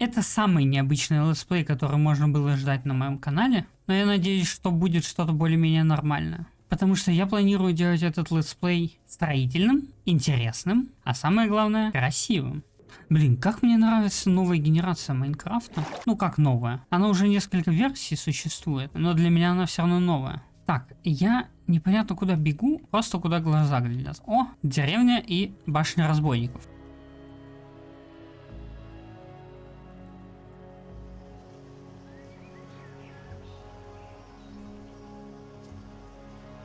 Это самый необычный летсплей, который можно было ждать на моем канале, но я надеюсь, что будет что-то более-менее нормальное. Потому что я планирую делать этот летсплей строительным, интересным, а самое главное, красивым. Блин, как мне нравится новая генерация Майнкрафта. Ну как новая? Она уже несколько версий существует, но для меня она все равно новая. Так, я непонятно куда бегу, просто куда глаза глядят. О, деревня и башня разбойников.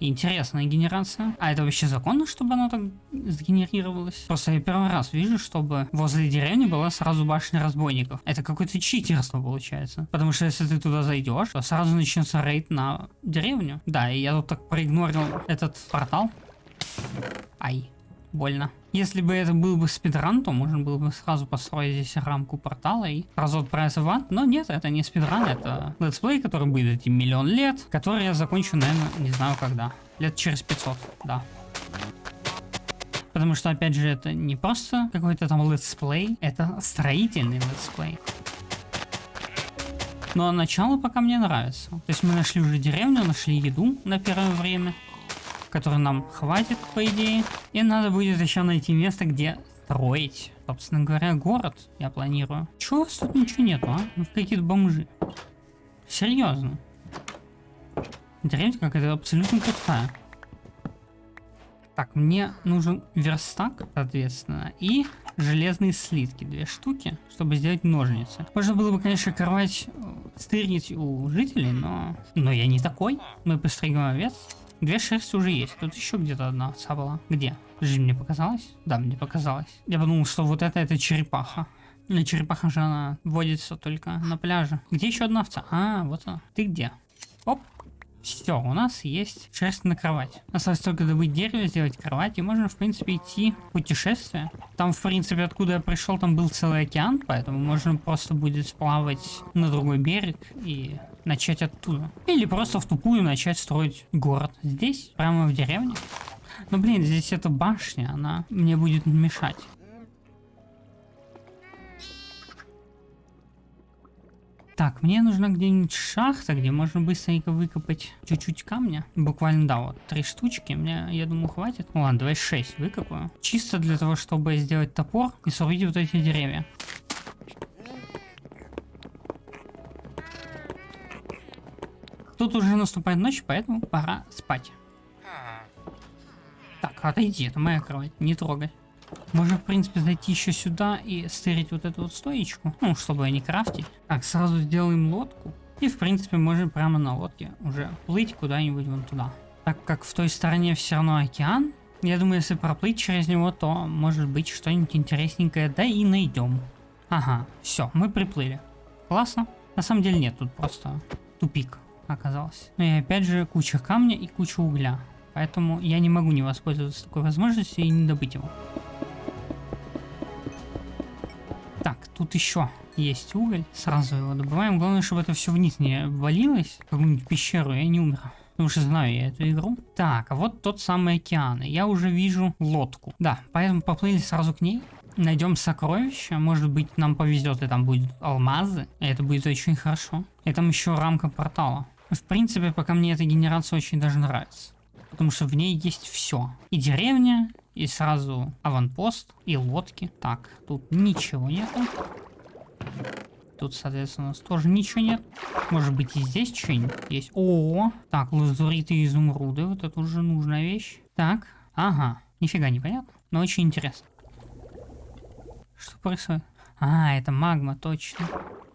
Интересная генерация. А это вообще законно, чтобы оно так сгенерировалось? Просто я первый раз вижу, чтобы возле деревни была сразу башня разбойников. Это какое-то читерство получается. Потому что если ты туда зайдешь, то сразу начнется рейд на деревню. Да, и я тут так проигнорил этот портал. Ай больно. Если бы это был бы спидран, то можно было бы сразу построить здесь рамку портала и сразу отправиться в ад. Но нет, это не спидран, это летсплей, который будет идти миллион лет, который я закончу, наверное, не знаю когда. Лет через 500, да. Потому что, опять же, это не просто какой-то там летсплей, это строительный летсплей. Но начало пока мне нравится. То есть мы нашли уже деревню, нашли еду на первое время который нам хватит, по идее. И надо будет еще найти место, где строить. Собственно говоря, город я планирую. Чего у вас тут ничего нету, а? Ну, какие-то бомжи. Серьезно. Деревня какая-то абсолютно пустая. Так, мне нужен верстак, соответственно, и железные слитки, две штуки, чтобы сделать ножницы. Можно было бы, конечно, кровать э, стырить у жителей, но... Но я не такой. Мы построим овец. Две шерсти уже есть. Тут еще где-то одна овца была. Где? Жизнь мне показалось? Да, мне показалось. Я подумал, что вот это это черепаха. Но черепаха же она водится только на пляже. Где еще одна овца? А, вот она. Ты где? Оп. Все, у нас есть шерсть на кровать. Осталось только добыть дерево, сделать кровать, и можно, в принципе, идти в путешествие. Там, в принципе, откуда я пришел, там был целый океан, поэтому можно просто будет сплавать на другой берег и начать оттуда. Или просто в тупую начать строить город. Здесь, прямо в деревне. Но блин, здесь эта башня, она мне будет мешать. Так, мне нужна где-нибудь шахта, где можно быстренько выкопать чуть-чуть камня. Буквально, да, вот три штучки. Мне, я думаю, хватит. Ну ладно, давай 6 выкопаю. Чисто для того, чтобы сделать топор и срубить вот эти деревья. Тут уже наступает ночь, поэтому пора спать. Так, отойди, это моя кровать, не трогай. Можно, в принципе, зайти еще сюда и стырить вот эту вот стоечку, ну, чтобы не крафтить. Так, сразу сделаем лодку. И, в принципе, можем прямо на лодке уже плыть куда-нибудь вон туда. Так как в той стороне все равно океан, я думаю, если проплыть через него, то, может быть, что-нибудь интересненькое, да и найдем. Ага, все, мы приплыли. Классно. На самом деле нет, тут просто тупик оказалось. Ну и опять же куча камня и куча угля. Поэтому я не могу не воспользоваться такой возможностью и не добыть его. Так, тут еще есть уголь. Сразу его добываем. Главное, чтобы это все вниз не валилось. Какую-нибудь пещеру я не умер. Потому что знаю я эту игру. Так, а вот тот самый океан. Я уже вижу лодку. Да, поэтому поплыли сразу к ней. Найдем сокровища. Может быть, нам повезет, и там будут алмазы. И это будет очень хорошо. И там еще рамка портала. В принципе, пока мне эта генерация очень даже нравится. Потому что в ней есть все. И деревня, и сразу аванпост, и лодки. Так, тут ничего нету. Тут, соответственно, у нас тоже ничего нет. Может быть и здесь что-нибудь есть. О, так, лазуриты и изумруды. Вот это уже нужная вещь. Так, ага. Нифига не понятно, но очень интересно. Что происходит? А, это магма, точно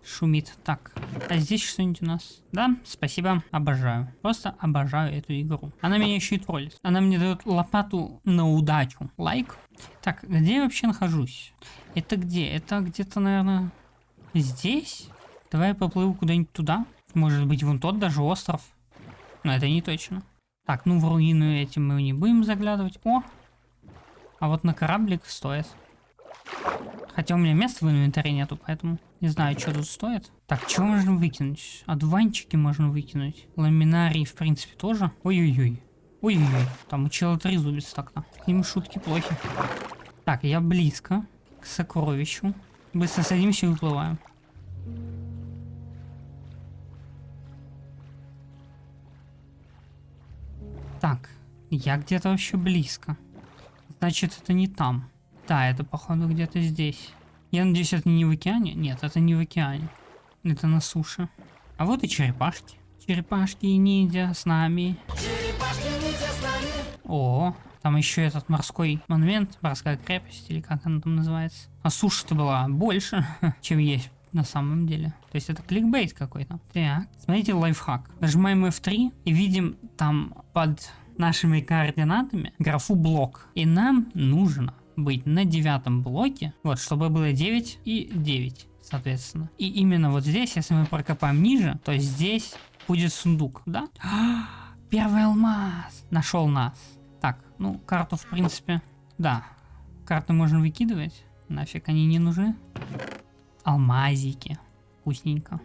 шумит. Так, а здесь что-нибудь у нас? Да, спасибо, обожаю. Просто обожаю эту игру. Она меня еще и троллит. Она мне дает лопату на удачу. Лайк. Так, где я вообще нахожусь? Это где? Это где-то, наверное, здесь? Давай я поплыву куда-нибудь туда. Может быть, вон тот даже остров. Но это не точно. Так, ну в руину эти мы не будем заглядывать. О! А вот на кораблик стоит. Хотя у меня места в инвентаре нету, поэтому не знаю, что тут стоит. Так, что можно выкинуть? Адванчики можно выкинуть. Ламинарии, в принципе, тоже. Ой-ой-ой. Ой-ой-ой. Там у чела трезубец так-то. К ним шутки плохи. Так, я близко к сокровищу. Быстро садимся и выплываем. Так, я где-то вообще близко. Значит, это не там. Да, это походу где-то здесь. Я надеюсь, это не в океане? Нет, это не в океане. Это на суше. А вот и черепашки. Черепашки и ниндзя с нами. О, там еще этот морской монумент, морская крепость, или как она там называется. А суша-то была больше, чем есть на самом деле. То есть это кликбейт какой-то. Так, смотрите лайфхак. Нажимаем F3 и видим там под нашими координатами графу блок. И нам нужно быть на девятом блоке, вот, чтобы было 9 и 9, соответственно. И именно вот здесь, если мы прокопаем ниже, то здесь будет сундук, да? Первый алмаз нашел нас. Так, ну, карту, в принципе, да. Карты можно выкидывать, нафиг они не нужны. Алмазики, вкусненько.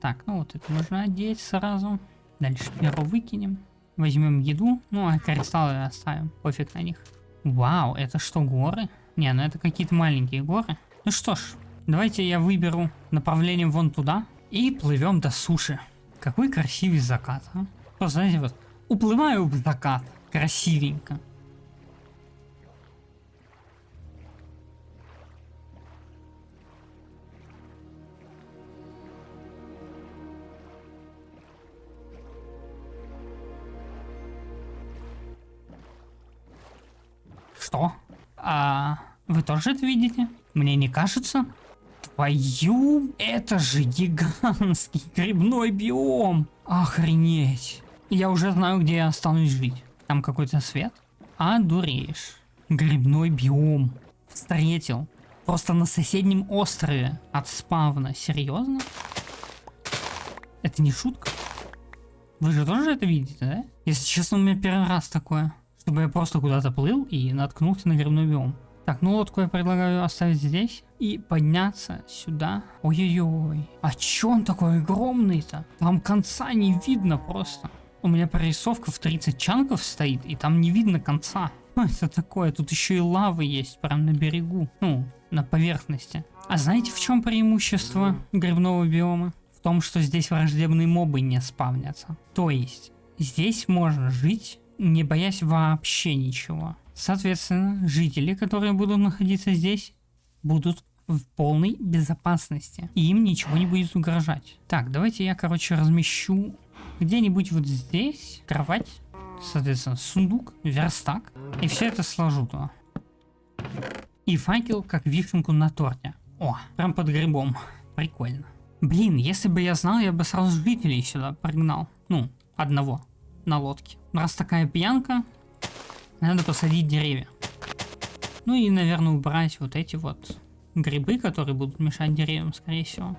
Так, ну вот это можно одеть сразу. Дальше перо выкинем. Возьмем еду, ну а кристаллы оставим, пофиг на них. Вау, это что, горы? Не, ну это какие-то маленькие горы. Ну что ж, давайте я выберу направление вон туда и плывем до суши. Какой красивый закат, а? Просто, знаете, вот, уплываю в закат, красивенько. Что? А вы тоже это видите? Мне не кажется? Твою, это же гигантский грибной биом. Охренеть. Я уже знаю, где я останусь жить. Там какой-то свет? А, дуреешь. Грибной биом. Встретил. Просто на соседнем острове от спавна. Серьезно? Это не шутка? Вы же тоже это видите, да? Если честно, у меня первый раз такое чтобы я просто куда-то плыл и наткнулся на грибной биом. Так, ну лодку я предлагаю оставить здесь и подняться сюда. Ой-ой-ой, а чё он такой огромный-то? Там конца не видно просто. У меня прорисовка в 30 чанков стоит, и там не видно конца. Что это такое? Тут еще и лавы есть, прям на берегу. Ну, на поверхности. А знаете, в чем преимущество грибного биома? В том, что здесь враждебные мобы не спавнятся. То есть, здесь можно жить не боясь вообще ничего. Соответственно, жители, которые будут находиться здесь, будут в полной безопасности. И им ничего не будет угрожать. Так, давайте я, короче, размещу где-нибудь вот здесь кровать, соответственно, сундук, верстак. И все это сложу туда. И факел как вишенку на торте. О, прям под грибом. Прикольно. Блин, если бы я знал, я бы сразу жителей сюда пригнал. Ну, одного на лодке. Раз такая пьянка, надо посадить деревья. Ну и, наверное, убрать вот эти вот грибы, которые будут мешать деревьям, скорее всего.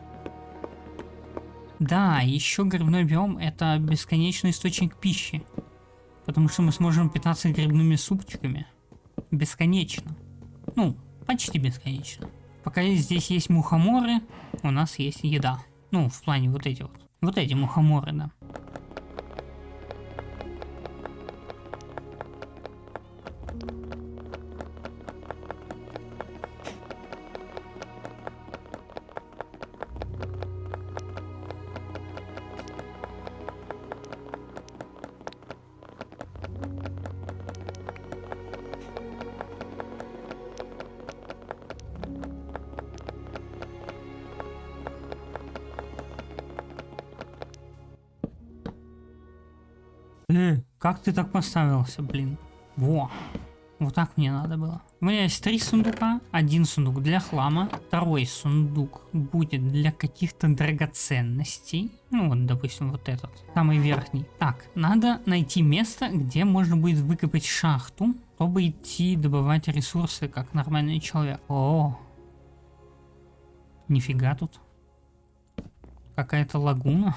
Да, еще грибной биом это бесконечный источник пищи. Потому что мы сможем питаться грибными супчиками. Бесконечно. Ну, почти бесконечно. Пока здесь есть мухоморы, у нас есть еда. Ну, в плане вот эти вот. Вот эти мухоморы, да. Э, как ты так поставился, блин? Во. Вот так мне надо было. У меня есть три сундука. Один сундук для хлама. Второй сундук будет для каких-то драгоценностей. Ну вот, допустим, вот этот. Самый верхний. Так, надо найти место, где можно будет выкопать шахту, чтобы идти добывать ресурсы, как нормальный человек. О, нифига тут. Какая-то лагуна.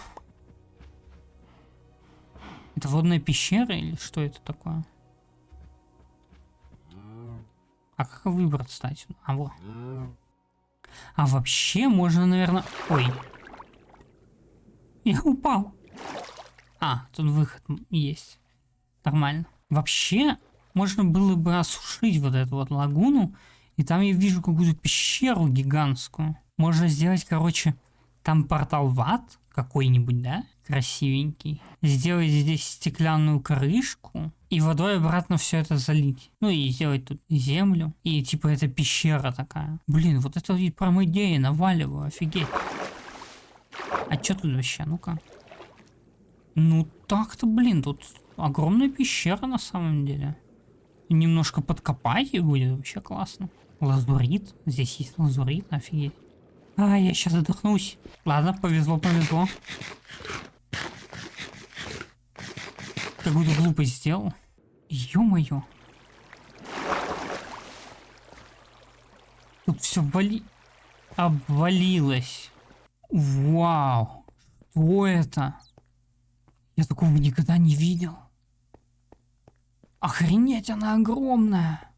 Это водная пещера или что это такое? А как выбраться, кстати? А вот. А вообще можно, наверное... Ой. Я упал. А, тут выход есть. Нормально. Вообще, можно было бы осушить вот эту вот лагуну. И там я вижу какую-то пещеру гигантскую. Можно сделать, короче, там портал в ад, какой-нибудь, да? Красивенький. Сделать здесь стеклянную крышку и водой обратно все это залить. Ну и сделать тут землю. И типа это пещера такая. Блин, вот это и прям идея, наваливаю, офигеть. А что тут вообще, ну-ка? Ну так-то, блин, тут огромная пещера на самом деле. Немножко подкопать и будет вообще классно. Лазурит. Здесь есть лазурит, офигеть. А, я сейчас задохнусь. Ладно, повезло, повезло. Какую-то глупость сделал. Ё-моё. Тут все вали... обвалилось. Вау. Что это? Я такого никогда не видел. Охренеть, она огромная.